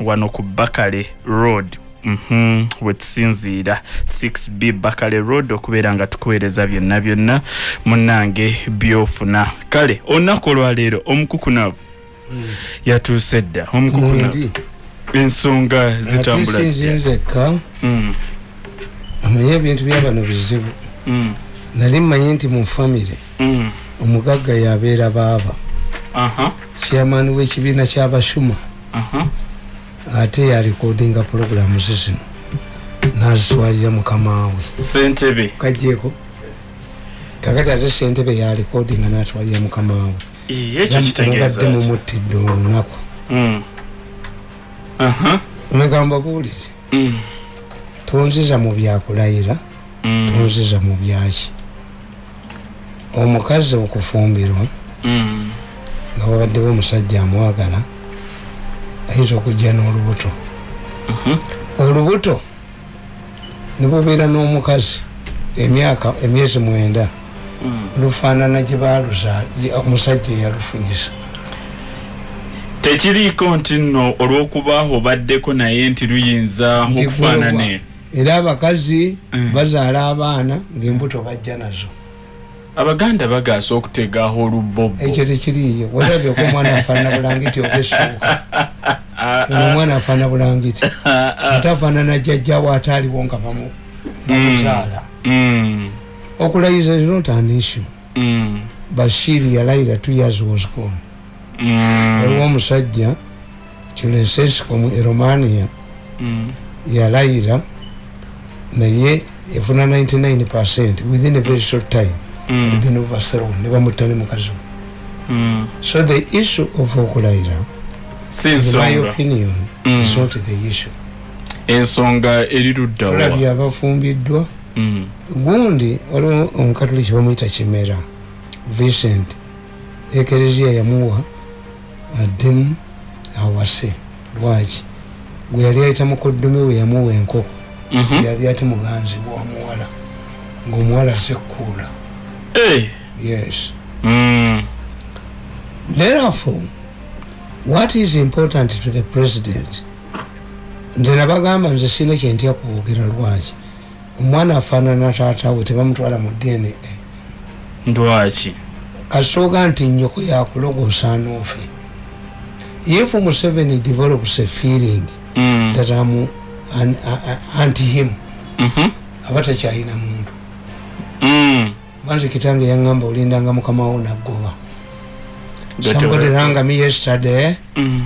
wano ku bakale road Mm -hmm. wetusinziira 6b bakale road okubeera nga tukuweereza byonna byonna munange byofuna kale olunaku olwaleero omukukunavu mm. yatuuse dda omukukunavu ensonga zitambula zitinzeka mm. amanye ebintu byabano bizibu mm. nali mmanyi nti mu famire mm. omugagga yabeera baaba chairman w'ekibiina kyabashuma. Ate yalikodinga puroguramu zizino nazitwalira mukamawe sentebe kajeko kakati ate sentebe yalikodinga natwalira mukamawe ekyokitegezabadde mumutidde olunaku. Megamba buulize tonziza mu byakulayira mm. tonziza mu byaki. Omukazi okufumbirwa mm. nga wabaddewo omusajja amwagala ayinza okujja n'olubuto. Olubuto nibubeera n'omukazi emyaka emyezi mwenda. Mm. lufaanana gyebaluza omusajja eyalufunyisa. Tekiriiko nti nno olw'okubaaho obaddeko naye nti luyinza okufaanane? era abakazi mm. bazaala abaana ngaembuto bajja nazo. Abaganda bagaasa okutegaaho olubbobo ekyo tekiriyo walabyeko omwana afaanana bulangiti obesooka omwana afaanana bulangiti ate afaanana jjajjawo ataaliwo nga bamuzaala mm. okulayiza is not an issue. Mm. bashiri yalayira two years was gone. Waliwo omusajja kilesesco mu eromania. Yalayira naye efuna 99 percent within a very short time. Mm. been overthrown ne bamutane mukazi mm. so the issue of okulayira ensonga eriruddaolabye abafumbiddwa mm. gundi waliwo omukatoliki bamuyita kimera vincent ekereziya yamuwa addemu awase lwaki gwe yali ayita mukoddomi we yamuwa enkoko mm -hmm. yali ate muganzi wamuwala ngaomuwala sekkuula Hey. Yes. Mm. Therefore, what is important to the president? nze nabagamba nze sina kyentya kuwogera lwaki omwana afaanana taatawe tebamutwala mu dna lwaki kasooga nti nyoko yakulogosa noofe if museveni develops a feeling mm. that am an, anti him mm -hmm. aba takyalina muntu mm. banze kitange yaŋŋamba olindanga mukamawo naggoba somebody rang me yesterday. Mm.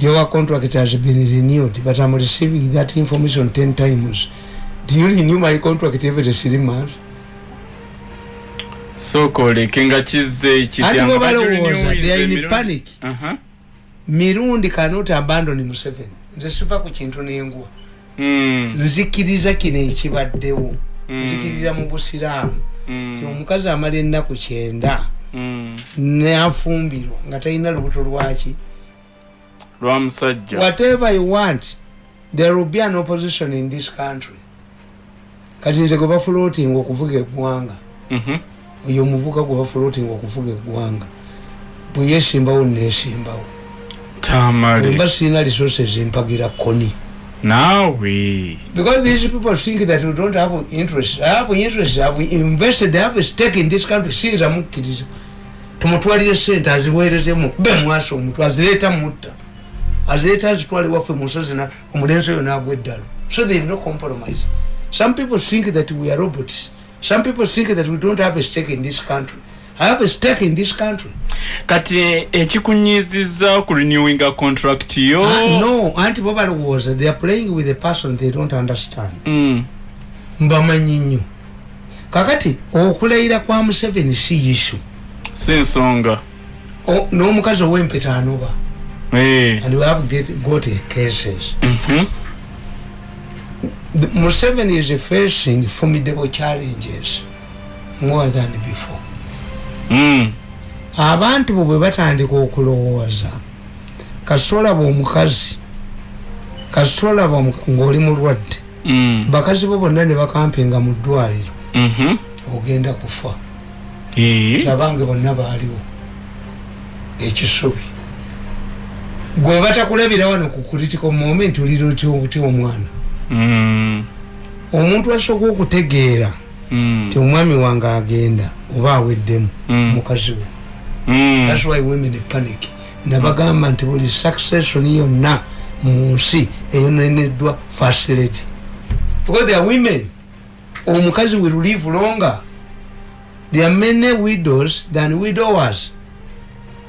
your contract has been renewed but i'm receiving that information 10 times. Do you renew my contract every three months so kolekenga kize kityangabalowooza they are in panic. Uh -huh. mirundi cannot abandon museveni nze siva ku kintu nengwa. Mm. nzikiriza kino ekibaddewo. Mm. nzikiriza mu busiraamu. Ti omukazi amala ennaku kyenda nafumbirwa nga talina lubuto lwaki. Lwamusajja whatever you want there will be an opposition in this country. Kati nze gwe bafulootinga okuvuga eggwanga mhm. oyo omuvuka gwe bafulootinga okuvuga eggwanga bwe yesimbawo nesimbawo. Mba sirina resources empagira koni Now we because these people think that we don't have interest. I have interest. I have invested. I have a stake in this country since I'm kids. tumutwalire sente aziweerezemu be mwaso omuntu azireeta mutta azireeta azitwale waffe musozi omulenzi oyo nagwa eddalo so there is no compromise some people think that we are robots some people think that we don't have a stake in this country have a stake in this country. Kati ekikunyiziza ku renewing a contract yo? Uh, no, anti bobalo was they are playing with a person they don't understand. Mm. Mbamanyi nnyo. Kakati okulayira kwa Museveni si issue. Si nsonga. N'omukazi ow'empeta anoba. Hey. And we have get, got cases. Mm -hmm. Museveni is facing formidable challenges more than before. Mm. abantu bo bwe batandika okulowooza kasitolaba omukazi kasitolaba ngaoli mulwadde mm. bakazi bo bonna ne bakampinga mu ddwaliro mm-hmm. ogenda kufa abange bonna baaliwo ekisubi gwe batakulabira wano ku critical moment olira otya omwana Mm. omuntu asooka okutegeera Mm. Ti omwami wange agenda oba aweddemu Mm. mukazi we. Mm. thats why women panic. Nabagamba nti buli succession yonna mu nsi eyoneneddwa facility. Because there are women omukazi will live longer there are many widows than widowers.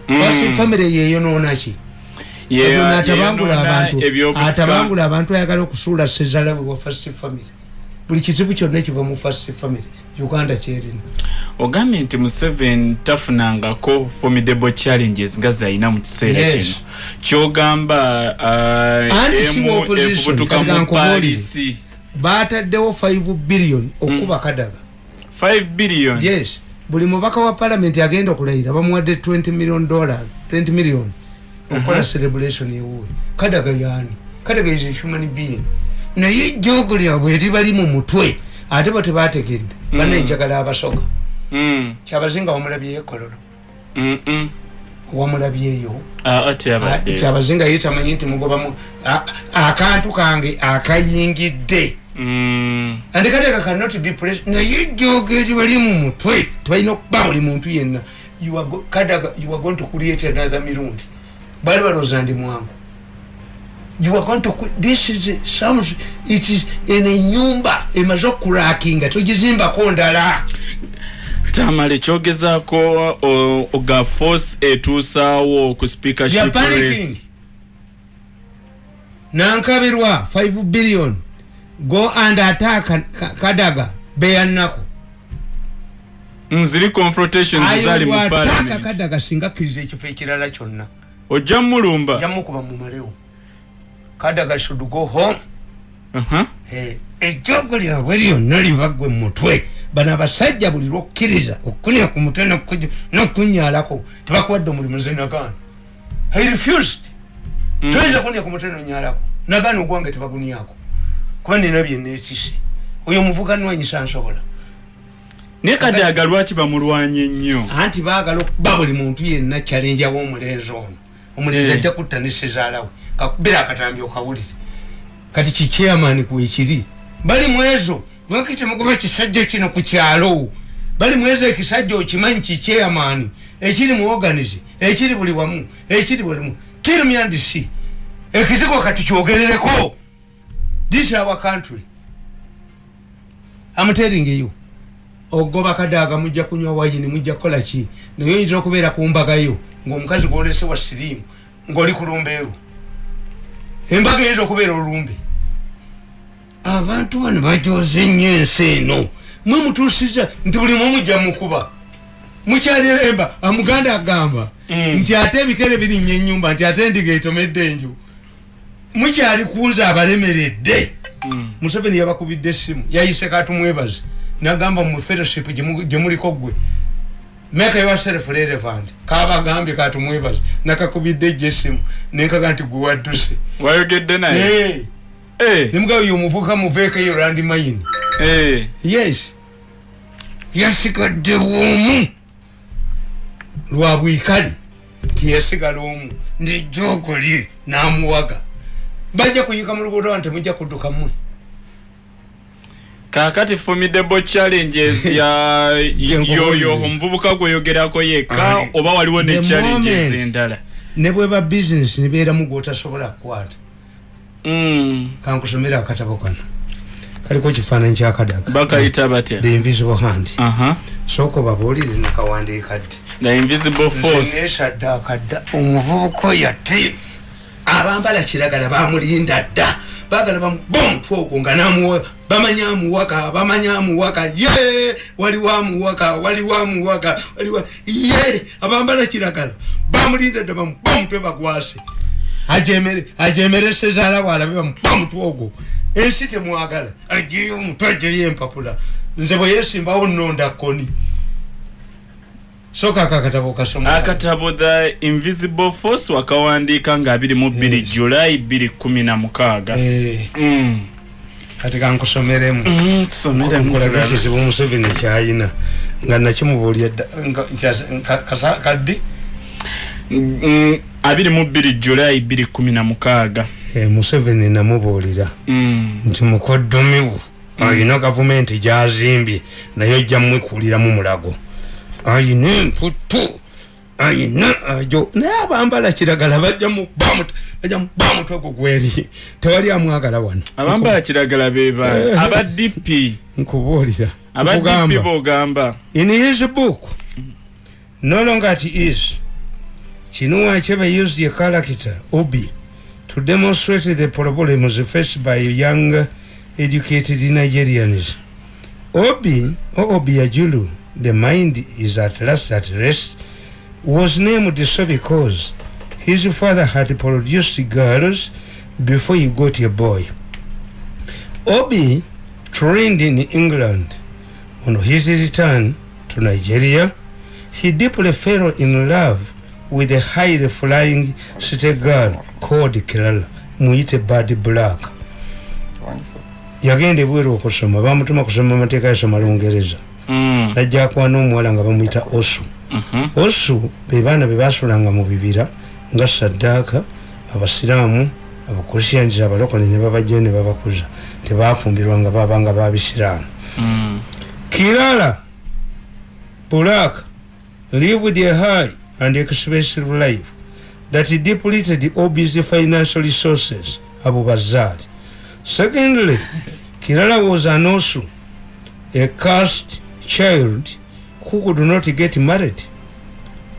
First family yeyonoonaki atabangula abantu atabangula abantu ayagala okusuula sezala bwe wa first family buli kizibu kyonna kiva mu first family uganda kyerina. Ogambye nti museveni tafunangako formidable challenges nga zalina mu kiseera kino. Kyogamba uh, efubutuka mu palisi bataddewo 5 billion okuba kadaga. 5 billion? Yes. Buli mubaka wa palamenti agenda okulayira bamuwadde 20 million dollar 20 million okukola celebration ewuwe. Kadaga yaani? Kadaga is a human being naye jogo lyabwe eribali mu mutwe ate bo tebategedde banenjagala abasoga. Mm, kyabazinga wamulabyeyo ekololo mm, mm. wamulabyeyo kyabazinga ye tamanyi nti mugobamu akantu kange akayingidde. Mm, andi kadaga cannot be pres naye jogo eribali mu mutwe tebalina okuba buli muntu yenna. Kadaga you are going to create another mirundi. Bali balooza ndi mwangu you are going to this is a- some it is eno enyumba emaze okurakinga togizimbako ndala. Tamale kyogezaako oga force etuusaawo ku They are speakership panicking. race? Nankabirwa 5 billion. Go and attack Ka- kadaga beyannako. Nziri confrontations zali mu parliament. Kadaga singa akkiriza ekifo ekirala kyonna. Ojja mulumba jamukuba mumalewo kadaga should go home. Aha. Eh, ejjogo lyabwe lyonna livaggwe mumutwe bano abasajja buli lwokkiriza okukunya ku mutwe n'okuj- n'okunyalako tebakuwadde omulimu nze nagaana i refused. Mm. toyinza kunya ku mutwe nonyalako nagaana ogwange tebagunyako. Kuba nina byenneekise oyo omuvuga nwanyisa nsobola naye kadaga lwaki bamulwanye ennyo anti baagala okuba buli muntu yenna kyalenja w'omulenzi ono. Omulenzi Eh. ajja kutta ne kakubira akatambi okawulire. Kati kikyamani kwekiri bali mwezo lwaki temugoba ekisajja kino ku kyalo. Bali mwezo ekisajja okimanyi kikyamani ekiri mu organize ekiri buli wamu ekiri bulimu kirimyandisi ekizigo kati kyogerereko this is our country. I'm telling you. Ogoba kadaaga mujja kunywa wayini mujja kukola ki? Naye oyinza okubeera ku mbagayo ngaomukazi gwolese wa siriimu ngaoli ku lumbeeru embaga eyinza okubeera olumbe. Abantu bano bajoze nnyo ensi eno. Mwe mutuusiza nti buli mwe mujja mukuba mukyaliremba amuganda agamba Mm. nti ate ebikere birinnya enyumba nti ate endiga etomedde enju. Mukyali kunza abalemeredde. Mm. museveni yabakubidde essimu yayise katumwebaze nagamba mu fellowship gye gyemuliko gwe make yourself relevant kabagambye katumwebaze nakakubidde ejjo essimu nenkaga nti gwe wadduse wayogedde naye? Eh, Eh, nemugabo yomuvuka muveeko eyo landi mayini. Eh. yes. Yasigadde bwomu lwa bwikale tiyasigala omu nejogoli namuwaga. Bajja kuyika mu luguudo wano temujja kudduka mmwe kakati formidable challenges ya yoyo omuvubuka gweyogerako yekka oba waliwo ne challenges endala. ne bweba bizinesi nebeeramu gwotasobola kukwata. Mm. kankusomera akatabo kano. Kaliko kifaananyi kyakadaga bakayita batya? The invisible hand. Sooka obabuulire nekawandiika ddi the invisible force. nesadde akadda omuvubuka oyo ate abambala kiragala bamulinda dda bagala bamuba omutwe ogwo nga namuwa bamanya amuwaka bamanya amuwaka ye waliwo amuwaka waliwo amuwaka waliwo ye abambala kiragala. Bamulinda dda bamuba omutwe bagwase. Ajemere sezaala bwalabe bamuba omutwe ogwo ensi temwagala. Ajeyo omutwe ajeyo empapula. Nze bwe yesimbawo nonda koni soka akakatabo kasoma akatabo the invisible force wakawandiika nga 22 Yes. julayi 216 Eh, Mm. kati kankusomeremu. Mm, ekizibu museveni kyayina. Nga nakimubuulya kaddi? Mm, abiri mu bbiri julayi bbiri kumi na mukaaga. E, museveni namubuulira. Mm. nti mukoddomiwo ayina gavumenti gyazimbye naye ojja mwekuliramu mulago ayina emputu ayina ajo. Naye abambala kiragala bajja muba mutwe gwo gweri tewali amwagala wano. Abambala kiragala beba aba dp nkubuulira aba dp nkugamba. bogamba in his book no longer it is Chinua Achebe used a character Obi to demonstrate the problems faced by young educated Nigerians. Obi or Obiajulu, the mind is at last at rest, was named so because his father had produced girls before he got a boy. Obi trained in England. On his return to Nigeria, he deeply fell in love with a highly flying city girl called Kirala, muyite Bad Black. yagenda ebweru okusoma bamutuma kusoma amateeka yasoma lungereza Mm. najja akwana omuwala nga bamuyita osu Mhm. osu be baana be basulanga mu bibira nga saddaaka abasiraamu abakrisians abalokole ne babajjayo ne babakuza tebafumbirwa nga babanga babisiraamu Mm. kirala black lived a high and expensive life that depleted ob's financial resources abo bazaali secondly kirala was an osu a cast child who could not get married.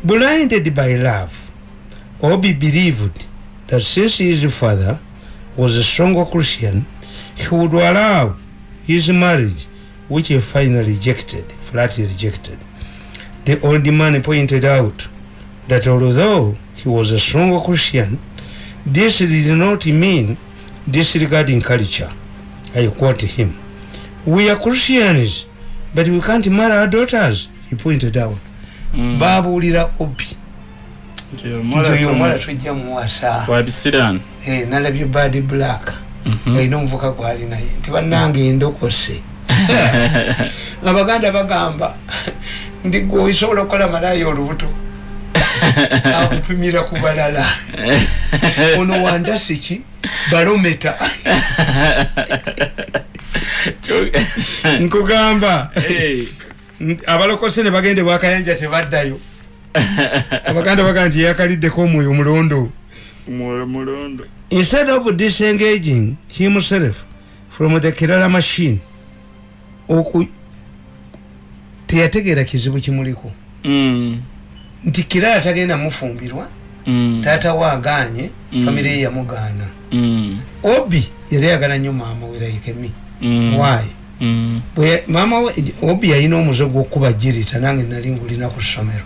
Blinded by love obi believed that since his father was a strong christian he would allow his marriage which he finally rejected flatly rejected. The old man pointed out that although he was a strong christian this did not mean disregarding culture. I quote him we are christians but we can't marry our daughters. He pointed out. Mm. babuulira obi. Nti oyo omuwala tujja muwasa. Eh, nalabye bad black. Mhm. ngaalina omuvuka gwali naye. Nti bannange endokose abaganda bagamba nti gwe osobola okukola malaayi olubuto akupimira ku balala. Ono wandasi ki balometa. Nkugamba. Abalokose ne bagende bwakayanja tebaddayo. Abaganda bagamba nti yakaliddeko omwoyo mulondo mulondo instead of disengaging himself from the kirala machine oku teyategeera kizibu kimuliko. Mm. Nti kirala tagenda mufumbirwa Mm. taata waganye Mm. famire ye yamugaana Mm. obi yali ayagala nnyo maama we laikemi Mm. waayi Mm. Maama we obi yalina omuze gw'okuba jirita nange nali ngulina ku ssomero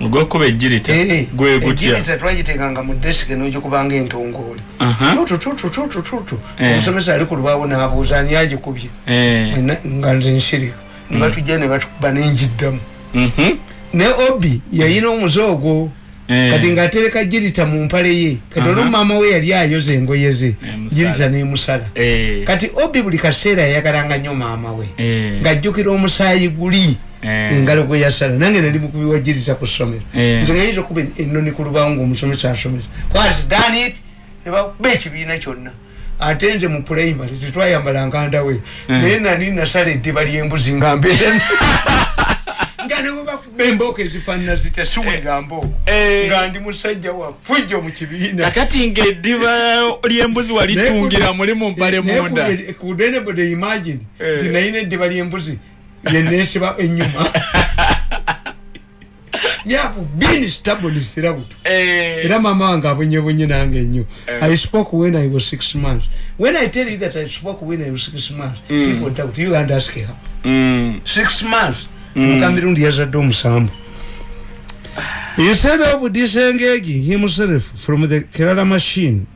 ogwokuba ejirita Eh, gwe gutya ejirita twagitekanga mu desike n'ogikubanga entongooli Aha. tututututututu Eh. omusomesa ali ku lubaawo n'abuuza ani agikubye Eh. Ena- nga nze nsirika ne batujja ne batukuba nenjiddamu Mhm. Ne obi yayina omuze ogwo Eh. kati ng'atereka jirita mu mpale ye kati olwo maama we yali ayoza engoye ze Emusala. jirita n'emusala Eh. kati obi buli kaseera yayagalanga nnyo maama we Eh. ng'ajjukira omusaayi guli Eh. engalo gwe yasala nange nali mukubi wa jirita ku ssomero Eh. nze ngayinza okuba ennoni ku lubawo ngaomusomesa asomesa was done it ne bakuba ekibiina kyonna ate nze mu primary tetwayambala nkandawe naye nali nasala eddiba lyembuzi nga mbeera nga ne bwebakuba embooko ezifaanana zitya siwulira mbooko Eh. nga ndi musajja wa fujjo mu kibiina kakati ngaeddiba lyembuzi walitungira muli mu mpale munda kudenebode imagine Eh. nti nayina eddiba lyembuzi lyenesiba enyuma myavu bini stablisirabuto Eh. era mama wange abonyebonye nange nnyo Eh. i spoke when i was six months when i tell you that i spoke when i was six months Mm. people doubt you and ask her Mm. six months. Mukamirundi yazadde omusambu. Instead of disengaging himself from the kerala machine.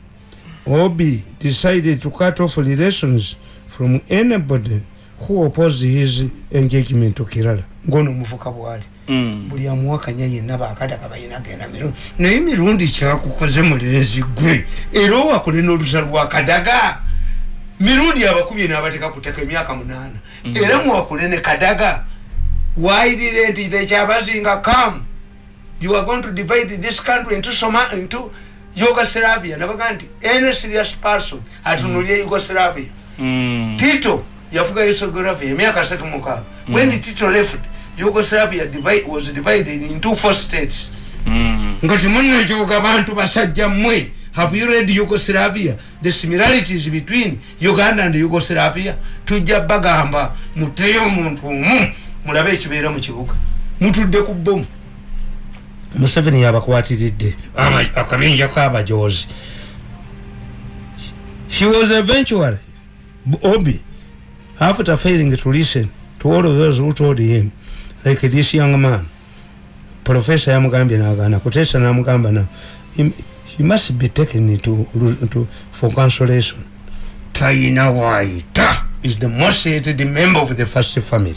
Obi decided to cut off relations from anybody who opposed his engagement to kerala. Ngono omuvuka bwali. Mm. buli amuwakanya yenna bakadaga balina genda mirundi. Naye mirundi kyakukoze mulenzi gwe. Era owakule n'olusa lwakadaga mirundi abakubye n'abateka kuteka emyaka munaana. Era muwakule ne kadaga waayirire nti ekyabazinga kamu you are going to divide this country into Soma into Yugoslavia. Nabaga nti any serious person atunulie Yugoslavia. Mm. Tito yafuga Yugoslavia emyaka asatu mukaaga when Tito left Yugoslavia divide, was divided into four states. Mm. nga temunekyoga abantu basajja mmwe. Have you read yugoslavia? The similarities between uganda and yugoslavia? Tujja bagamba muteyo omuntu omu mulabe ekibeera mu kibuga. Mutudde ku bomu museveni yabakwatiridde. Aba- akabinja kabajozi he was eventually obi after failing to listen to all of those who told him like this young man. Profesa yamugambye nagana kutesa namugamba na he, he must be taken to, to, for consolation. Taina waita is the most hated member of the first family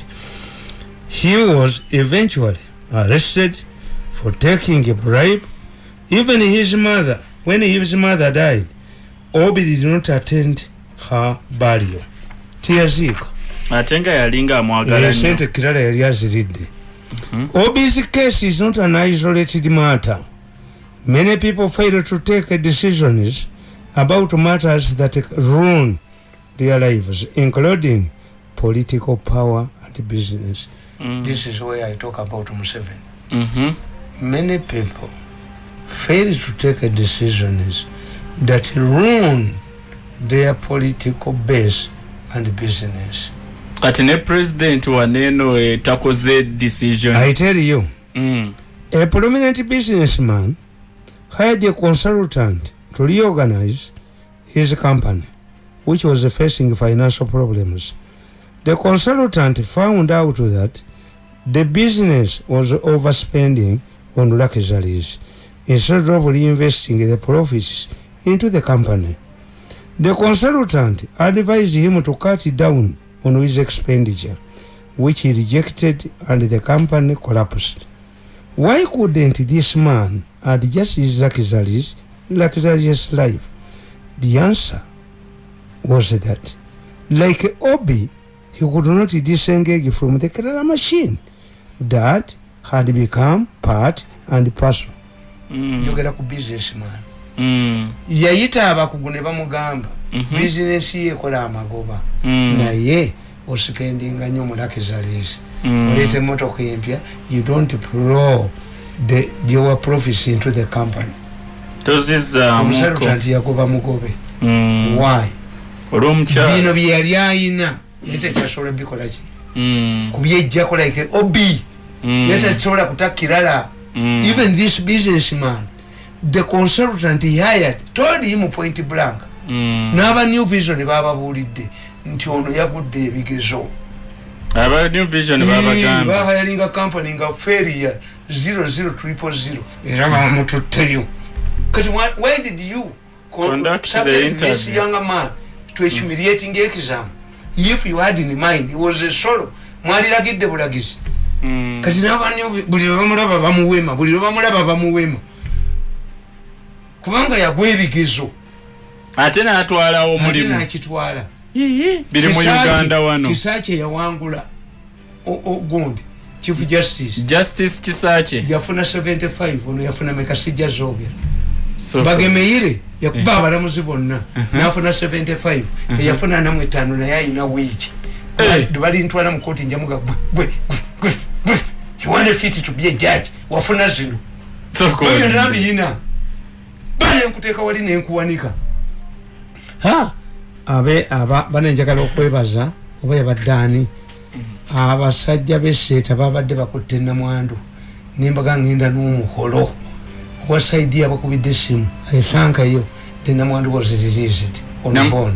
he was eventually arrested for taking a bribe. Even his mother when his mother died obi did not attend her burial. Tiyaziika ate nga yalinga amwagala nnyo. sente kirala yali aziridde. Ob's case is not an isolated matter. Many people fail to take decisions about matters that ruin their lives including political power and business Mm. this is where i talk about Museveni. Mhm. many people fail to take decisions that ruin their political base and business kati ne president waneeno eh, takoze decision i tell you Mm. A prominent businessman hired a consultant to reorganize his company, which was facing financial problems. The consultant found out that the business was overspending on luxuries instead of reinvesting the profits into the company. The consultant advised him to cut down on his expenditure, which he rejected and the company collapsed. Why couldn't this man adjust his luxuries, luxurious life? The answer was that, like Obi, he could not disengage from the Kerala machine that had become part and parcel. Mm. njogera ku businessman Mm. yayita abakugu ne bamugamba Mhm. bizinesi ye ekola amagoba Mm. naye osipendinga nnyo mu luxuries Mm. oleeta emotoka empya you don't plow the your profits into the company tozizaamuko omusalutanti yagoba mugobe why bino bye yali ayina yali tekyasobola bikolaki Mm. kubyejjako like obi Mm. yali takisobola kutakirala Mm. even this businessman the consultant he hired told him point blank Mm. n'aba new vision bababuulidde nti ono yagudde ebigezo aba new vision babagamba bahayalinga company nga feria 00 era bamututteyo kati why- did you co- Conduct the this interview. young man to a humiliating exam if you had in mind he was a solo mwaliragidde bulagizi Mm. Kati nabani buli lwebamulaba bamuwema buli lwebamulaba bamuwema kubanga yagwa ebigezo. Ate n'atwalawo ate omulimu. nakitwala. Biri mu uganda wano. Kisaaki yawangula o- o- gundi chief justice. Justice kisaakye yafuna 75 ono yafuna mekasijja zogera So- bagemeire yakuba abalamuzi bonna nafuna 75 eyafuna namu etaano naye ayina wiiki. Eh. balintwala mukoti njamuga kiwane fiti tubye jaji wafuna zino Soko ebyo olinde. nabiyina banenkuteeka wali nenkuwanika? Abe aba banenjagala okwebaza oba yabaddaani abasajja beseeta babadde bakutte namwandu nembaga ngenda n'omuholo. Owa saidi yabakubidde essimu. Esankayo the namwandu was released on Nam- bond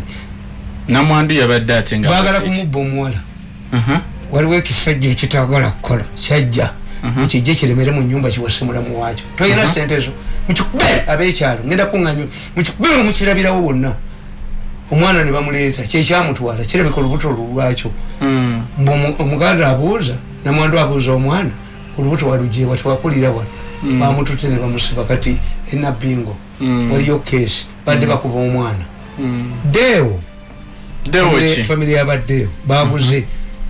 namwandu yabadde ate nga baagala kumubba omuwala. Mhm. Waliwo ekisajja ekitagala kukola kyajja kijje kiremere mu nyumba kiwase mulamu wakyo tolina sente zo. Mukikube abekyalo ngenda kuŋanyo mukikube mukirabirawo bonna. Omwana ne bamuleeta kyekyamutwala kirabika olubuto lulwakyo Mm. mbu omu- omuganda abuuza namwandu abuuza omwana olubuto walujeebwa tewakulira wano bamutute ne bamusiba kati enabbingo Mm. waliyo keesi badde bakuba omwana. Deewo Dewo Family- ki?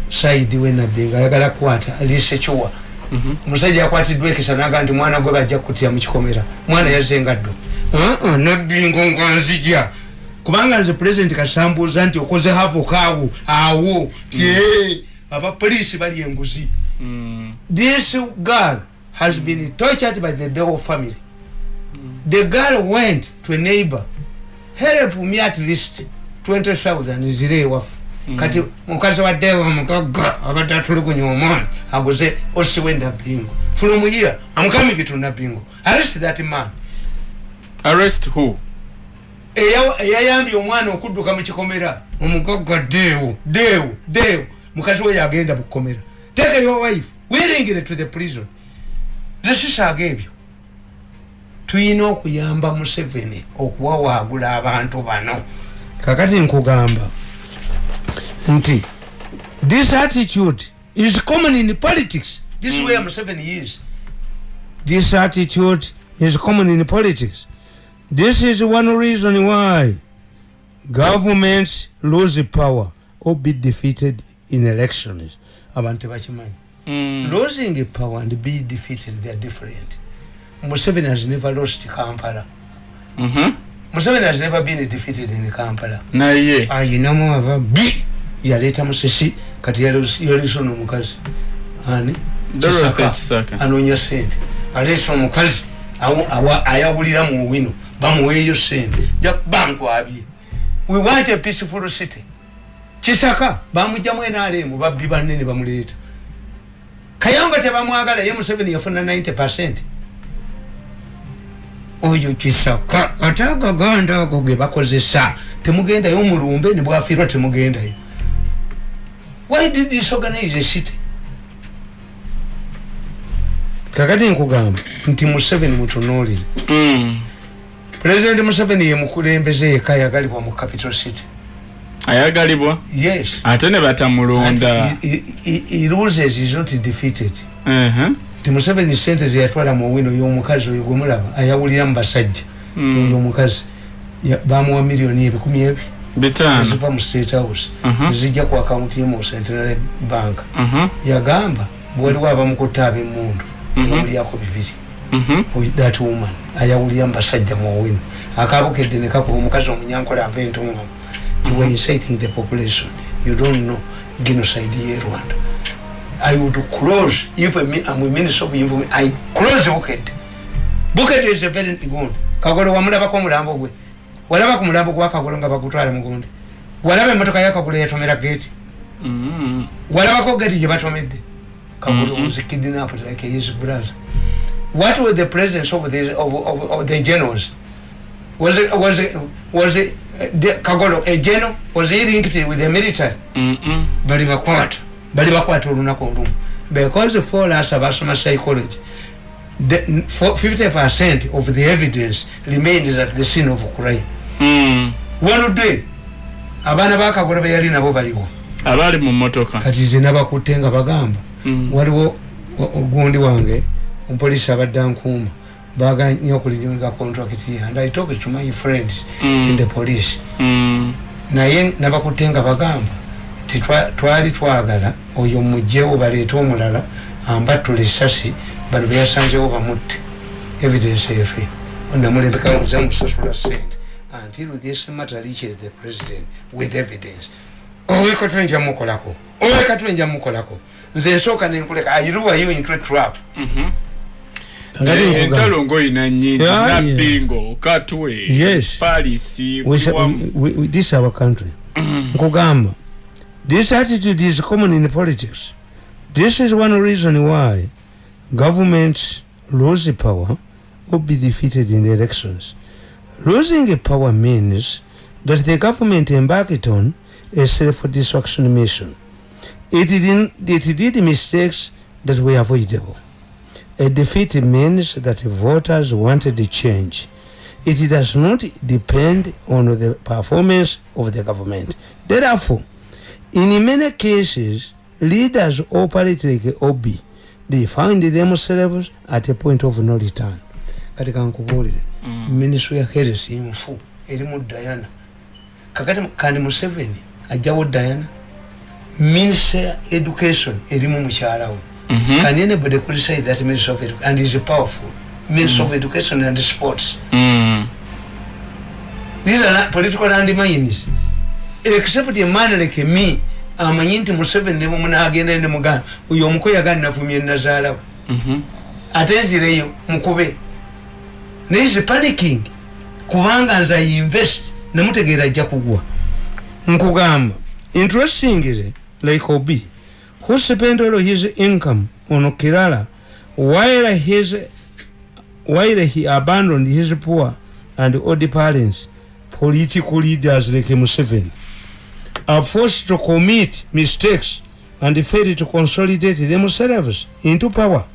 Saidi wenabbingo ayagala kukwata alisekiwa Mhm. omusajja yakwatiddwa ekisa naga nti mwana gwe bajja kutya mukikomera mwana yazengaddo nabbingo ngwanzija kubanga nze pulezidenti kasambuuza nti okoze havokaawo awo tye abapoliisi bali enguzi. Mm. this girl has been tortured by the Deo family. The girl went to a neighbor, help me at least 20,000 nzire ewafu kati mukazi wa Deo mugaga abadde atulugunya omwana aguze osiwe nabbingo from here coming to nabbingo arrest that man. Arrest who? Eya- eyayambye omwana okudduka mu kikomera. Omugagga deewo deewo deewo mukazi we yagenda mu kukomera take your wife. Wiringire to the prison. Zesisaaga ebyo tuyina okuyamba museveni okuwawaagula abantu bano. Kakati nkugamba nti this attitude is common in politics this is where museveni is this attitude is common in politics This is one reason why governments lose power or be defeated in elections. Abantu tebakimanyi. Mm. Losing power and be defeated, they are different. Museveni has never lost Kampala. Mhm. Museveni has never been defeated in Kampala. naye ayinamu ava bi yaleeta musisi kati yaleesa ono omukazi. Ani? Anoonya sente. Aleesa omukazi ayawulira mu wino bamuweeyo sente. Nja bangwabye we want a peaceful city. Kisaka bamugjamu enalemu babbi banne ne bamuleeta. Kayonga tebamwagala ye museveni yafuna 90 percent. Oyo kisaka ate agaganda ago ge bakozesa temugendayo mulumbe nebwafiirwa temugendayo why did disorganize a city? Kakati nkugamba nti museveni mutunuulire Mm. pulezidenti museveni ye mukulembeze yeka yagalibwa mu capital city. Ayagalibwa? Yes. Ate ne batamulonda. He- loses is not defeated. Mhm. ti museveni sente zeyatwala mu wino y'omukazi oyo gwemulaba ayawulira mu basajja. Mm. oyo omukazi bamuwa miliyoni ebikumi ebi bitaano ziva mu state house Mhm. zijja ku akawunti ye mu centenary bank. Mhm. yagamba waliwo abamukutta ab'emundu Mhm. bamulyako bibiri. Mhm. Oy- that woman ayawulira mu basajja mu wino akabukedde ne kakuba omukazi omunyankola ava entonga you were inciting the population. You don't know genocide ye rwanda. I would close if I'm a minister of information i close bukedde bukedde is a very good. Kagolo wamulabako omulambo gwe walaba ku mulambo gwa kagolo nga bagutwala mugundi walaba emotoka ya kagolo yatomera gate Mhm. walabako gati gye batomedde. Kagolo Mhm. was kidnapped like his brother. What was the presence of the, of, of, of the generals was it, was it, was it, the, kagolo a general was he linked with the military? Mhm. bali bakwata. Bali bakwata olunaku olumu. Because for us abasoma psychology the, for 50 percent of the evidence remains at the scene of crime Mm. one day abaana bakagolo beyali nabo baliwo abaali mu motoka kati ze nabakutte nga bagamba Mm. waliwo ogundi wange omupoliisi abadde ankuuma baganye okulinyinga contract and i talked to my friends Mm. in the police Mm. naye nabakutte nga bagamba ti twa- twali twagala oyo mugjewo baleete omulala ambattula esasi bano beyasanzewo bamutte evidence efe namulembeka muze musasula sente until this matter reaches the president with evidence. Owekatule nja mukolako owekatule nja mukolako nze nsooka nenkuleka airuwayo into a trap. Mhm. Kakati Eh, nkugamba. entalo ngoyina nyingi Yeah, yeah. nabbingo katwe Yes. this is our country. Nkugamba this attitude is common in politics. This is one reason why governments lose power or be defeated in the elections losing power means that the government embarked on a self-destruction mission it did, it did mistakes that were avoidable a defeat means that voters wanted a change it does not depend on the performance of the government. Therefore, in many cases, leaders operate like Obi. They find themselves at a point of no return. kati kankubuulire ministry ya health nfu erimu diana. Kakati kandi museveni ajjawo diana. Minister ya education erimu mukyala we. Mhm. can anybody criticize that minister of education and is powerful. Minister of education and sports. Mm. these are political landmines. Except a man like me amanyi nti museveni ne mumunagenda ne mugamba oyo omukoya gani navumye nazaalawo. Mhm. ate nzireyo mukube naye is panicking. Kubanga nze ainvest nemutegeera ajja kugwa. Nkugamba interesting is like obi who spent all his income on kirala while his while he abandoned his poor and old parents political leaders like museveni are forced to commit mistakes and fail to consolidate themselves into power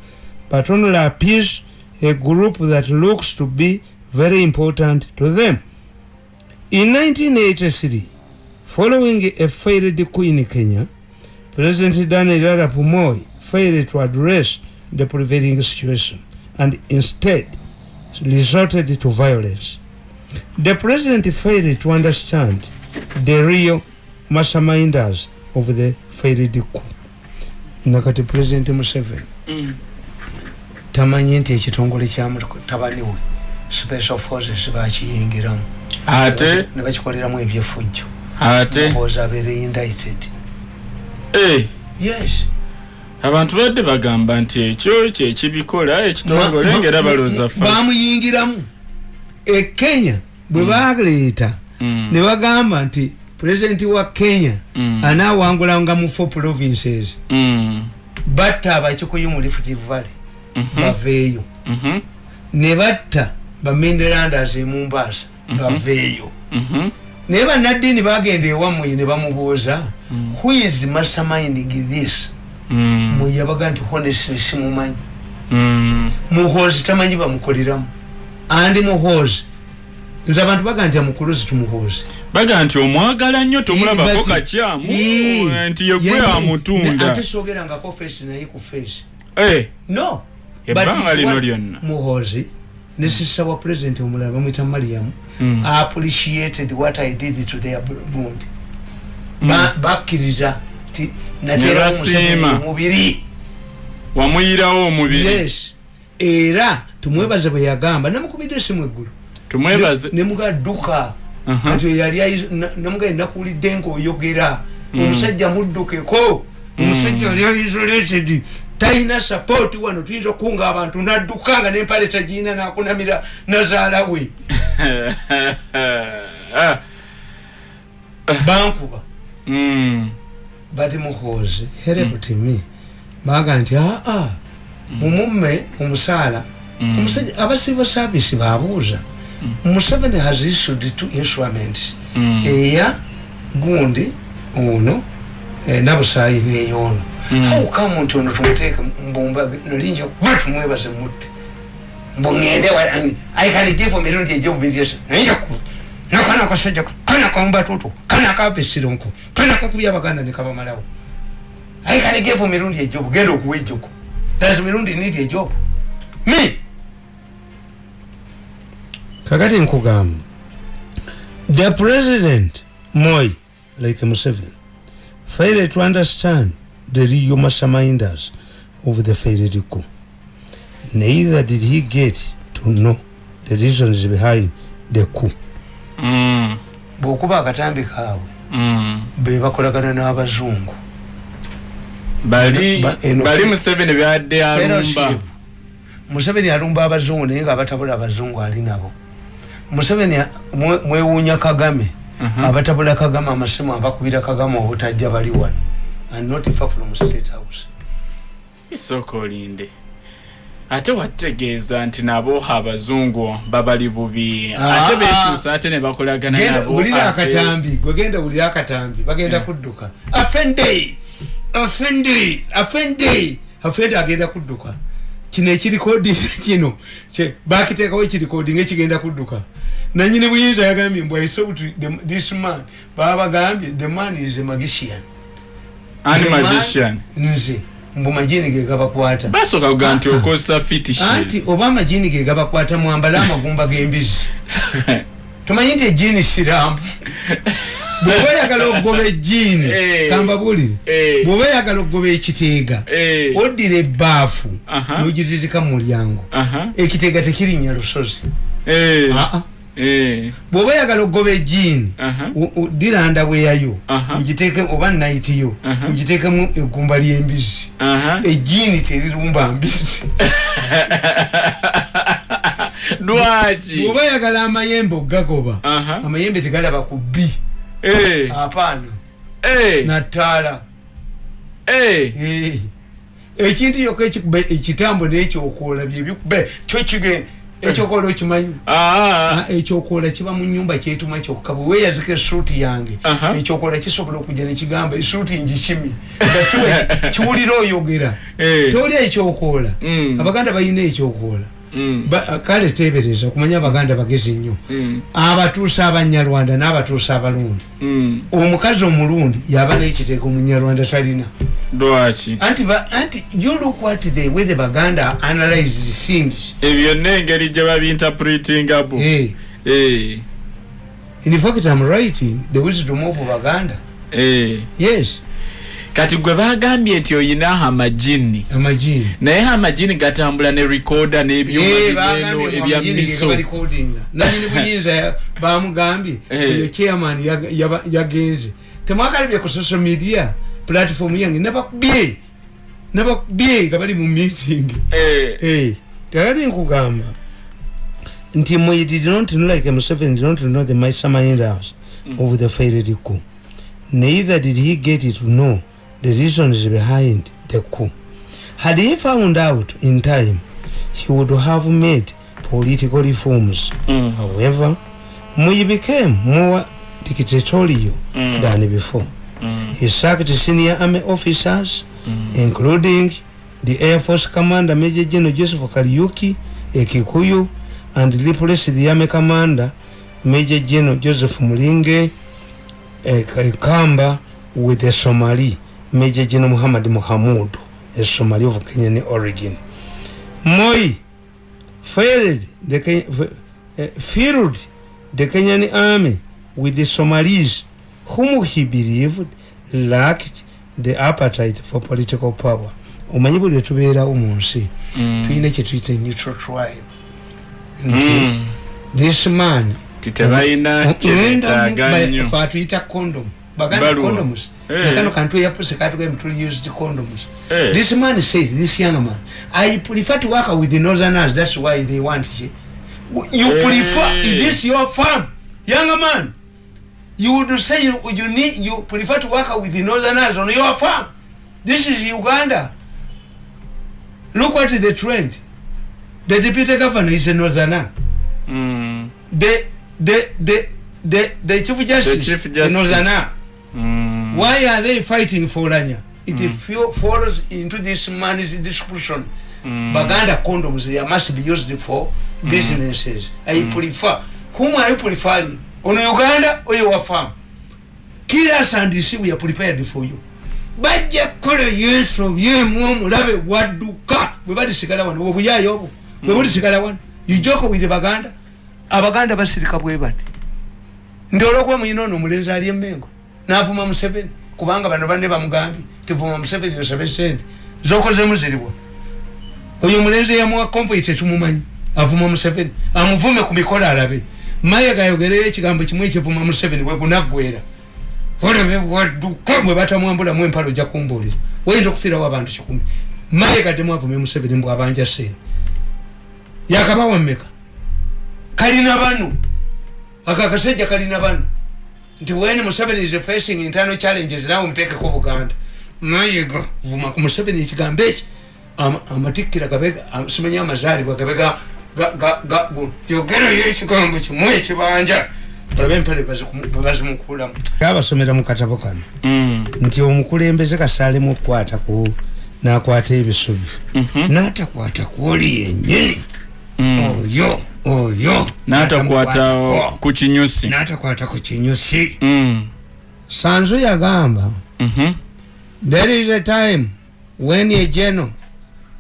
but only appease a group that looks to be very important to them. In 1983, following a failed coup in Kenya, President Daniel Arap Moi failed to address the prevailing situation and instead resorted to violence. The president failed to understand the real masterminders of the failed coup. Nakati President Museveni Mm. Tamanyi nti ekitongole kyamutabani we special forces bakiyingiramu. Ate? Ne bakikoleramu ebyefujjo. Ate? Mpoza abeere indicted. Eh, yes. Abantu badde bagamba nti ekyo kyekibikola ekitongole ma- balooza fa bamuyingiramu. E kenya bwe baleeta Mm. ne bagamba nti pulezidenti wa kenya Mm. anaawangulanga mu four provinces. Mm. batta abakikuyu mu rift valley. Mhm. Baveeyo. Mhm. ne batta bamendelanders emumbaasa baveeyo. Mhm. naye bannaddiini bagenda ewammwe ne bamubuuza who is masterminding this? Mm. mwe yabaga nti honestly simumanyi. Mm. muhoozi tamanyi bamukoleramu. Andi muhoozi. Nze abantu baga nti amukuluzi tumuhoozi. Baga nti omwagala nnyo tomulabako kakyamu nti yegwe Ye- amutunda. ate sogerangako feesi naye ku feesi Eh, no ebbanga lino lyonna. Muhoozi ne sisa wa president omulala bamwita mariamu Mm. appreciated what i did to their bundi Ba- bakkiriza ti. Museveni omubiri wamuyirawo omubiri yes. Era tumwebaze bwe yagamba namukubidde esimu eggulu. Nemugadduka Aha. kati oyo yali ayiz- na- namugaye nakuwulidde ngaoyogera omusajja muddukeko. Omusajja yali isolated talina sapoti wano tuyinza okukunga abantu nadduka nga nempale tagiyina nakunamira nazaala we. Bankuba. Mm. bati muhoozi herebuti me. Baga nti aa mumumme omusaala omusajja aba civil service babuuza museveni has issued two instruments eya gundi ono eh, nabusaayi neyono haukamu nti ono tumuteeke mbumba nolinja kuba tumwebaze mutte. Mbungende walangi aikanigevo mirundi ejobinzesa nolinja ku nakana kasajja kana kaumbatutu kana kavesironko kana kakubya abaganda nekabamalawo aikanigevo mirundi ejobu genda okuwa ejoko does mirundi need ejobu me? Kakati nkugamba. The president moi like museveni failed to understand the real masterminders of the failed coup neither did he get to know the reasons behind the coup Mm. bwokuba akatambi kaabwe Mm. be bakolagana n'abazungu bali Ba- eno- bali museveni byadde alumba Fellowship. museveni alumba abazungu naye nga batabula abazungu ali nabo museveni a- mwe- mwewuunya kagame abatabula kagame amasimu abakubira kagame obutajja bali wano. And not far from state house. Isooka olinde ate wategeeza nti nabo abazungu babali bubi. Ah, ate bekyusa ate ne bakolagana genda nabo bulira ate- akatambi gwegenda bulira akatambi bagenda kudduka. Afende afende afende afende agenda kudduka. Kino ekirikodi kino bakiteekawo ekirikodi ngaekigenda kudduka nanyini buyinza yagambye mbw isout this man baba bagambye the man is a magician ani nze mbu majini ge gabakwata basooka kugaa nti Ah, ah. okozesa anti fitishes oba amajini ge gabakwata mwambale amagumba g'embizi tomanyi nti ejini siraamu bwoba oyagala okugoba ejjiini Eh. kambabulire Eh. bwoba oyagala okugoba ekiteega Eh. oddira ebbaafu Aha. nogitizika mu mulyango ekiteega tekirinnya lusozi. Ah. Bwoba oyagala okugoba ddira ndabweyayo Aha. ngiteeke oba nayitiyo Aha. ngiteekemu egumba ly'embizi Aha. ejjiini terirumba mbizi lwaki bwoba oyagala amayembe okugagoba amayembe tegalaba ku bbi Eh. apaana Eh. nattaala Eh. Eh. ekintu yokka ekikuba ekitambo n'ekyokoola byebikuba kyo kigenda ekyokoola okimanyi Ah. Ah, ekyokoola kiba mu nyumba kyetuma kyokka bwe weeyazika esuuti yange Aha. ekyokoola kisobola okujja nekigamba esuuti kiwe kiwulira oyogera Eh. toli ekyokoola Mm. abaganda balina ekyokoola. Ba- kale tebereza okumanya abaganda bagezi nnyo. Mm. abatuusa abanyarwanda n'abatuusa abalundi Mm. omukazi omulundi yaba n'ekiteeko omunyarwanda talina. Lwaki? Anti ba- anti you look what the way the baganda analyze things. Ebyo n'engeri gye Eh. in fact i'm writing the wisdom of baganda. Yes kati gwe bagambye nti oyina amajini naye amajini gatambula ne rekoda n'ebyuma bigeno ebyamiso nanyini buyinza bamugambye Eh. oyo chairman yagenze. Temwakalabye ku social media platform yange nabakubye nabakubye nga bali mu meeting. Eh. Kakati nkugamba nti mwe did not know like Museveni did not know the masterminds of the failed coup. Neither did he get to know the reasons behind the coup. Had he found out in time, he would have made political reforms. Mm. However, Moi became more dictatorial Mm. than before. Mm. He sacked senior army officers, including the Air Force Commander Major General Joseph Kariuki, a Kikuyu, and replaced the Army Commander Major General Joseph Mulinge, a Kamba, with a Somali Major General Muhammad Muhammad, a Somali of Kenyan origin. Moi failed the uh, filled the Kenyan army with the Somalis, whom he believed lacked the appetite for political power. omanyi buli lwetubeerawo mu nsi Mm. tulina kyetuyita neutral tribe nti Mm. this man titebalina kyetaaga nnyo fe atuyita condom Baluwa. condoms Eh. nakano kantu eyapuse katugambye tuli used condoms Eh. this man says this young man i prefer to work with the northerners that's why they want you you Eh. prefer is this your farm young man you would say you, you need you prefer to work with the northerners on your farm this is uganda look at the trend the deputy governor is a northerner Mm. the the the the the chief justice, chief the justice. northerner Mm. Why are they fighting for Lanya? It mm. falls into this man's description. Mm. Baganda condoms they must be used for businesses. I prefer. Whom are you preferring? On Uganda or your farm? Kill us and see we are prepared for you. bajja kukola yesu byemu omulabe wadduka bwe balisigala wano obuyayo obwo bwe bulisigala wano ujoko with baganda abaganda basirika bwe bati nti olwokuba muyina ono omulenzi ali emengo navuma museveni kubanga bano banne bamugambye tivuma museveni osabe sente zokozemu ziribwa oyo omulenzi eyamuwa convoy tetumumanyi avuma museveni. Amuvume ku mikolo alabe. Maye gayogereyo ekigambo kimu ekivuma museveni bwegunaggwera olabe wadduka bwe batamwambulamu empalo ojja kumbuulira. Oyinza okufiirawo abantu kikumi. Maye gaddemu avume museveni mbwabanja sente. Yakabawa mmeka? Kalina bano aka akasajja kalina bano nti when museveni is facing internal challenges nawe muteekeko buganda. Mayiga vuma ku museveni ekigambo eki ama- amatikkira simanyi amazaalibwa gabe ga- ga- ga- ga- gu- yogerayo ekigambo kimu ekibanja olabe empale bazimukulamu abasomera mu katabo kano. Mm. nti omukulembeze kasaalemu okukwata ku nakwata ebisubi. Natakwata kwoli yenyini Mm. oyo oyo n'atakwata natamukwatako. ku kinyusi natakwata ku kinyusi Mm. sanzu yagamba Mhm. there is a time when a general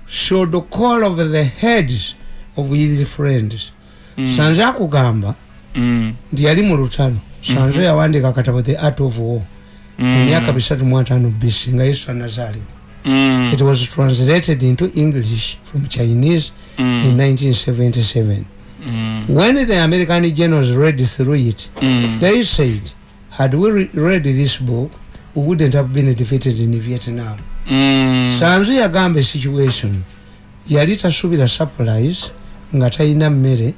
should call of the heads of his friends Mm. sanzu akugamba Mm. nti yali mu lutalo sanzo yawandika akatabo the art of war emyaka bisatu mu ataano bc nga yesu anazaalibwa Mm. it was translated into english from chinese in 1977 Mm. when the american journals read through it Mm. they said had we re- read this book we wouldn't have been defeated in vietnam Mm. sanzu yagamba situation yali tasuubira supplies nga talina mmere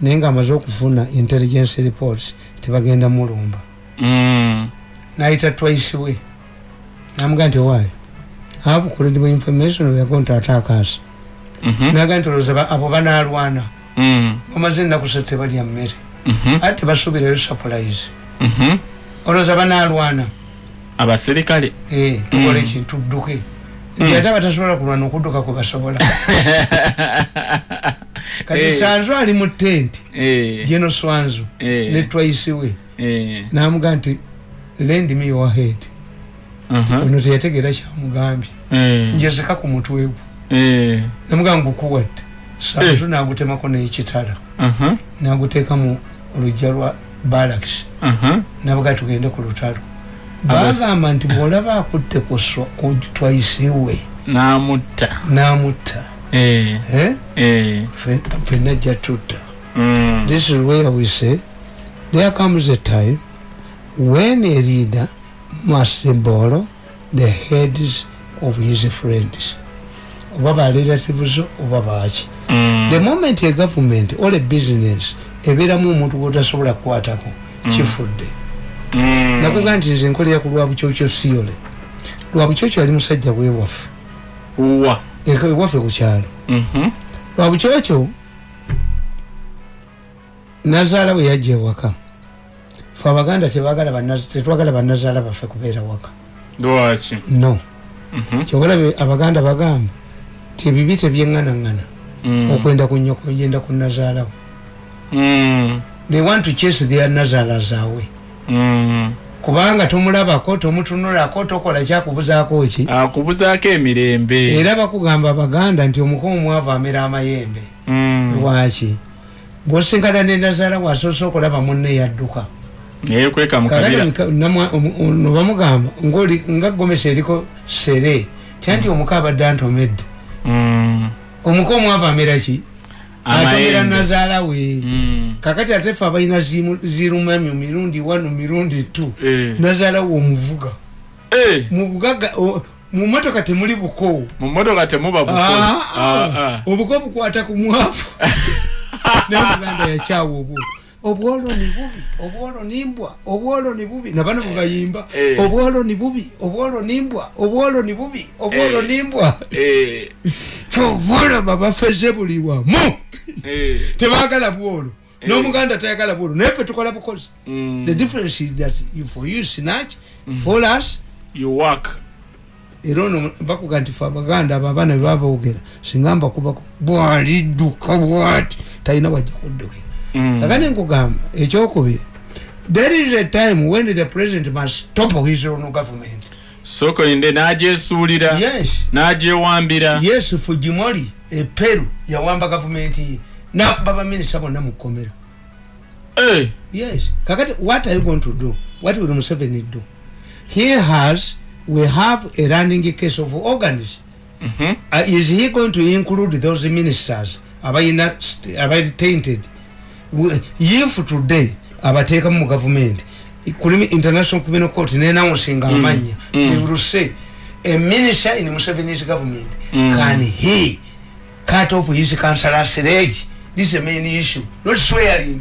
naye nga amaze okufuna intelligence reports tebagenda mulumba Mm. nayita twice we namuga nti why I have credible information we are going to attack us Mhm. naga nti olowooza ba- abo banaalwana Mm. bamaze ennaku satu tebalya mmere Mhm. ate tebasuubirayo supplies Mhm. olowooza banaalwana abaserikale Eh, tukole Mm. ki tudduke nti ate abatasobola kulwana okudduka kwe basobola kati Eh. sanzu ali mu tenti Eh. geno swanzu ne twice we Eh. namuga nti lend me your head Mhm. ono teyategeera kyamugambye njezeka ku mutwe gwe Eh. namuga ngukuwadde sanzu nagutemako n'ekitala Mhm. naguteeka mu lujja lwa balaks Mhm. nabuga tugende ku lutalo bagamba nti bwolaba akutte ku swa- ku twice we n'amutta namutta Eh. eh? Eh. Fen- fenna jja tutta Mm. this is where we say there comes a time when a leader must borrow the heads of his friends oba barelatives oba baki Mm. the moment a government or a business ebeeramu omuntu gwotasobola kukwatako kifudde. Mm. nakuga nti nze nkolera ku lwabukyokyo siyole lwabukyokyo yali musajja bwewaffe ewaffe ku kyalo. Mhm. lwabukyokyo nazaala bwe yajja ewaka. Fe abaganda tetwagala banazaala baffe kubeera waka. Lwaki? No. Mhm. kyogalabe abaganda bagamba ti ebibi tebyeŋŋanaŋŋana Mm. okwenda ku nnyoko yenda ku nazaalawo Mm. they want to chase their nazaala zaabwe. Mm. kubanga tomulabako tomutunulako tokola kyakubuzaako ki? Akubuzaako emirembe. Era bakugamba abaganda nti omuko omwavu amera amayembe. Lwaki? Bwosinkana nenazaala wasoose okulaba munne yadduka. Neyekweka mu kabira. no bamugamba ngaoli- nga gomesa eriko sere tyanti omuko abadde antomedde. Omuko omwavu amera ki? Atomera nazaala we. Mm. kakati ate fe abalina zirumamyo mirundi wanu mirundi tu Eh. nazaala we omuvuga. Eh. mu bugaga o- mu motoka temuli buko. Mu motoka temuba buko. Ah, Ah, ah. obuko bukwata ku mwavu. Namuganda yakyawa obwo obwolo ni bubi obwolo nimbwa obwolo ni bubi nabano bwebayimba Eh. obwolo ni bubi obwolo nimbwa obwolo ni bubi obwolo Eh. nimbwa Eh. kyovulaba bafeze buli wamu Eh. tebagala bwolo Eh. n'omuganda tayagala bwolo naye ffe tukola bukozi Mm. the difference is that for you snatch for us you work era ono bakuga nti fe abaganda abo abaana bebaboogera singa mbakubako bwalidduka bwati talina wajja kuddukira Mm. kakati nkugamba ekyokubiri there is a time when the president must topple his own government. Sokoinde n'agyesuulira yes. n'agyewambira yes fujimori eperu yawamba gavumenti ye nakuba baminisita bonna mu kkomera. Eh. yes. Kakati what are you going to do? What will museveni do? He has we have a running case of organs Mhm. uh, is he going to include those ministers? Abayina st- abali tainted? W- if today abateekamu mu gavumenti kuli international criminal court nenawusinga amanya mm. they will say a minister in museveni's government Mm. can he cut off his councillor's leg this is a main issue not swearing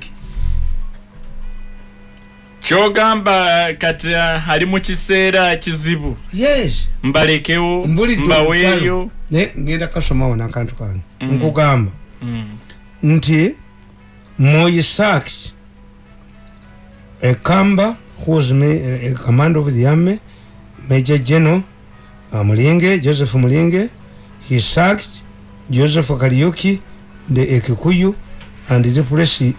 kyogamba kati uh, ali mu kiseera kizibu yes mbalekewo Mbulidde mbaweeyo olutalo. naye ngenda kasomawo nakantu kange Mm. nkugamba Mm. nti Moi sacked eh, a Kamba who was a eh, eh, commander of the army, Major General uh, Mulinge, Joseph Mulinge. He sacked Joseph Kariuki, the Ekikuyu, and the replaced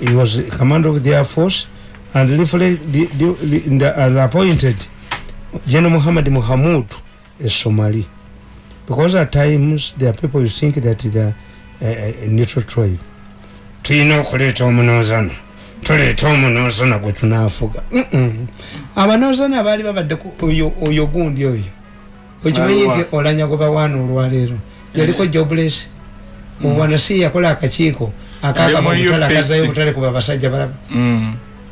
he was commander of the air force, and the, the, and uh, appointed General Muhammad Muhammad, a Somali. Because at times there are people who think that they are neutral tribe. Tulina okuleeta omunoozano tuleeta omunoosana gwe tunaafuga. Abanoosana baali babadde oyo gundi oyo. Okimanyi nti olanya gwe bawaana olwaleero yaliko jobles owanasi yakola akakiiko akakabamutala akazayo obutale kuba basajja balaba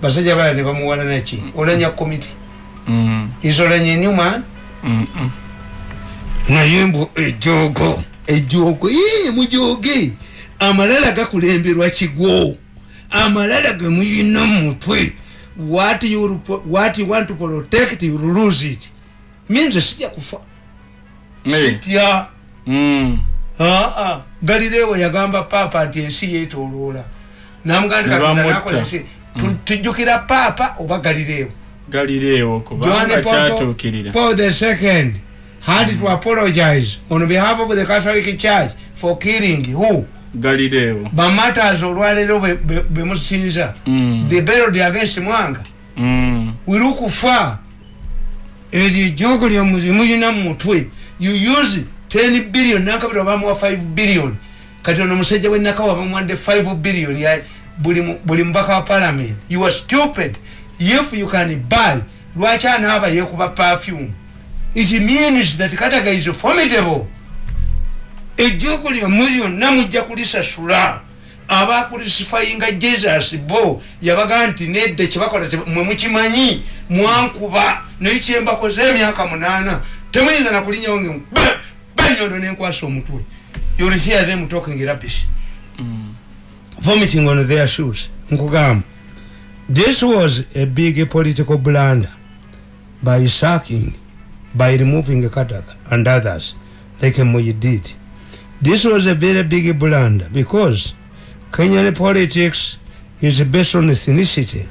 basajja balaba ne bamuwala naki olanya komiti isolanya enyuma naye mbu ejogo ejogo mujoge amalala gakulemberwa kigwo amalala gemuyina mumutwe what you, what you want to protect you lose it. Means sitya kufa. Sitya mm. aa galilewo yagamba papa nti ensi yetoloola namugandikanakolaki mm. tujjukira papa oba galilewo galilewo kubanga kyatuukirira. Paul the second had mm. to apologize on behalf of the catholic church for killing who galileo. Bamatters olwaleero bemusinza mm. the bellod against mwanga. Mm. wirukufa eryo ejogo lyomulina mumutwe you use 10 billion nakabira bamuwa 5 billion. Kati ono omusajja wenakawa bamuwadde 5 billion buli mubaka wa parliament. You are stupid. If you can buy lwaki anaaba yekuba perfume? It means that kataga is formidable ejjuuku lyomu lyonna mujja kulisasula. Abakulisifayinga jesus bo yabaga nti nedde kyebakola mwe mukimanyi mwankuba. Naye kyembakoze emyaka munaana temuyinza nakulinyawo nge banyondo nenkwasa omutwe. You'll hear them talking rubbish. Mm. vomiting on their shoes. Nkugamba. This was a big political blunder by sacking by removing kadaga and others. Like moyi did this was a very big blunder because kenyan politics is based on ethnicity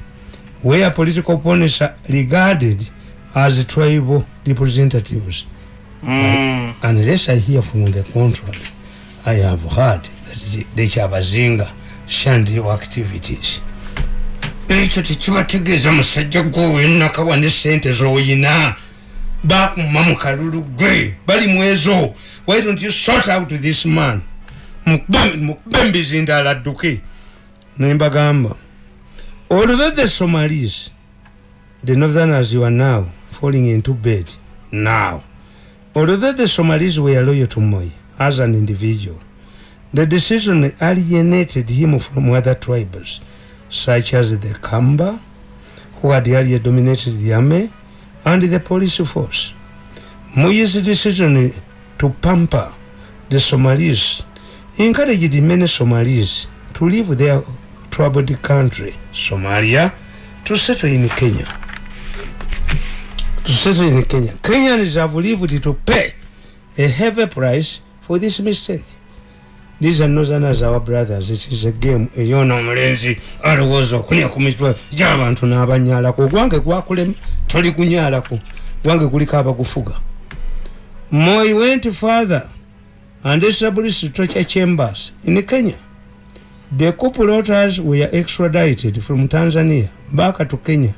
where political opponents are regarded as tribal representatives. Mm. unless i hear from the contrary i have heard that the chabazinga shandio activities. Ekyo tekibategeeza musajja gwowenakawa ne sente zoyina. Bakuma mu kalulu gwe bali mwezo why don't you sort out this man? Mukube embizindala adduke. Nembagamba although the somalis the northerners you are now falling into bed now. Although the somalis were loyal to moy as an individual. The decision alienated him from other tribes such as the kamba who had earlier dominated the army and the police force. Moy's decision to pamper the somalis. Encouraged many somalis to leave their troubled country somalia to settle in kenya. To settle in kenya. Kenyans have lived to pay a heavy price for this mistake. These are northerners our brothers. It is a game. Eyona omulenzi alowooza okunya ku mitwe gy'abantu n'abanyalako ogwange gwakulema toli kunyalako. Gwange guliko abagufuga moy went further and established torture chambers in kenya. The couple others were extradited from tanzania back to kenya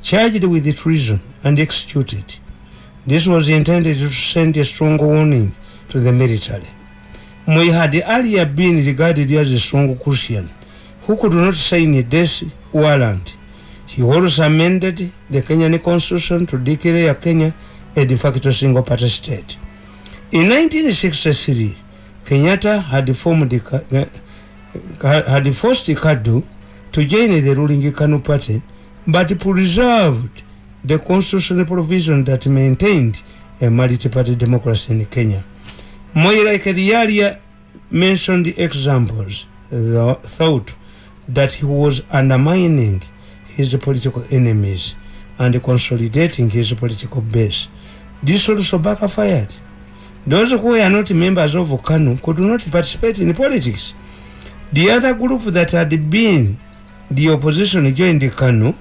charged with treason and executed. This was intended to send a strong warning to the military. Moy had earlier been regarded as a strong Christian who could not sign a death warrant. He also amended the Kenyan constitution to declare Kenya a de facto single party state. In 1963, Kenyatta had formed the, had forced Kadu to join the ruling Kanu party, but preserved the constitutional provision that maintained a multi-party democracy in Kenya. Moi, like the earlier mentioned examples, thought that he was undermining his political enemies and consolidating his political base. This also backfired. Those who were not members of KANU could not participate in politics. The other group that had been the opposition joined the KANU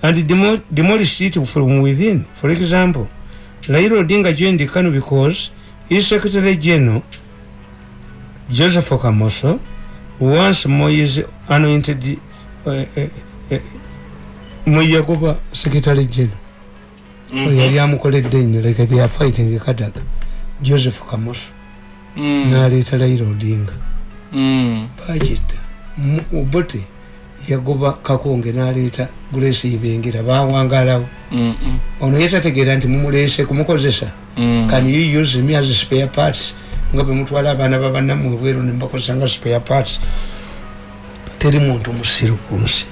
and demo demolished it from within. For example, Raila Odinga joined the KANU because his secretary general joseph kamoso once moyes anointed uh, uh, uh, mweyagoba secretary general. Yali amukoledde nnyo like they are fighting kadaga joseph kamoso. Mm. naleeta raila odinga mm. bakita obote yagoba kakonge naleeta grace ibingira bawangalawo. Mm, mm, ono yetategeera nti mumulese kumukozesa. Mm. can you use me as spare parts? Nga bwemutwala abaana babannamu ebweru nembakozesa nga spare parts. Teri muntu musiru ku nsi.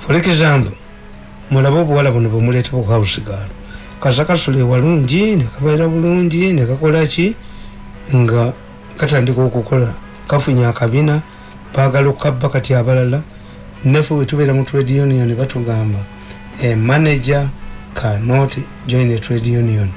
For example mulabe obuwala buno bwemuleeta buhausigalo kasakasula ewalungi nekabeera bulungi nekakolaki nga katandika okukola kafunye akabina bagala okukabba kati abalala. Naffe wetubeera mu trade union batugamba a manager cannot join a trade union